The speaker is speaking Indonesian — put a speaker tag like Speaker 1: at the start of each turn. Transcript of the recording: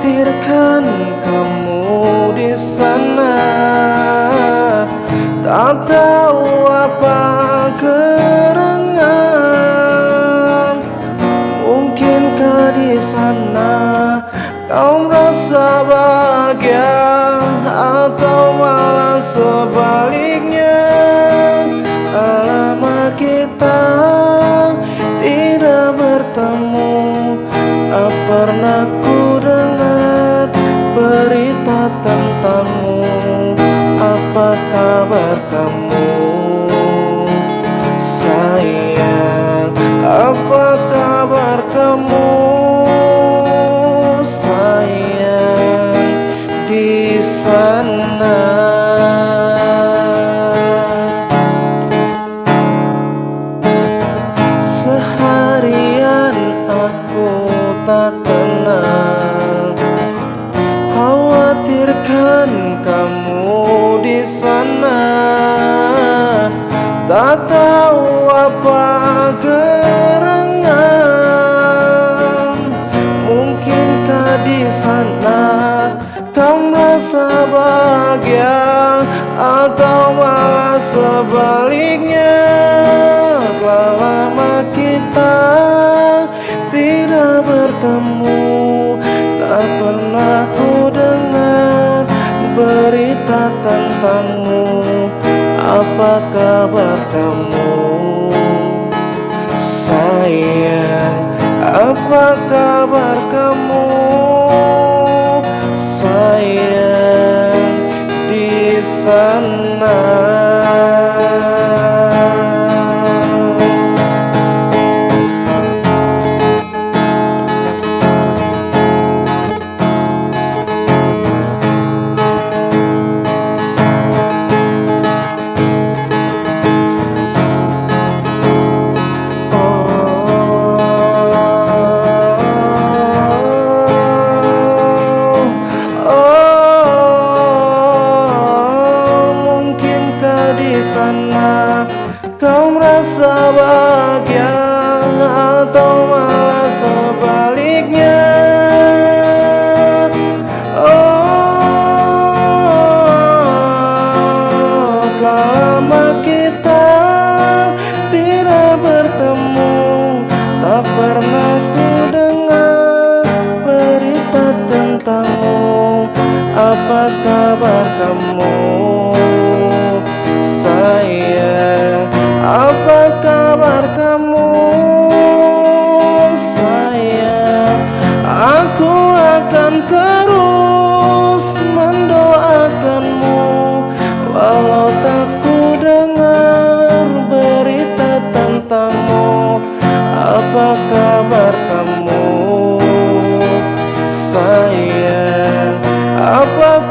Speaker 1: Khawatirkan kamu di sana. Tak tahu apa gerangan Mungkinkah di sana kau merasa bahagia Atau malah sebaliknya tak tenang. Khawatirkan kamu di sana. Tak tahu apa gerangan Mungkinkah di sana kau merasa bahagia Atau malah sebaliknya bertemu Tak pernah ku dengar berita tentangmu. Apa kabar kamu? Sayang Apa kabar kamu? Sayang di sana sana kau merasa bahagia atau malah sebaliknya? Oh, lama kita above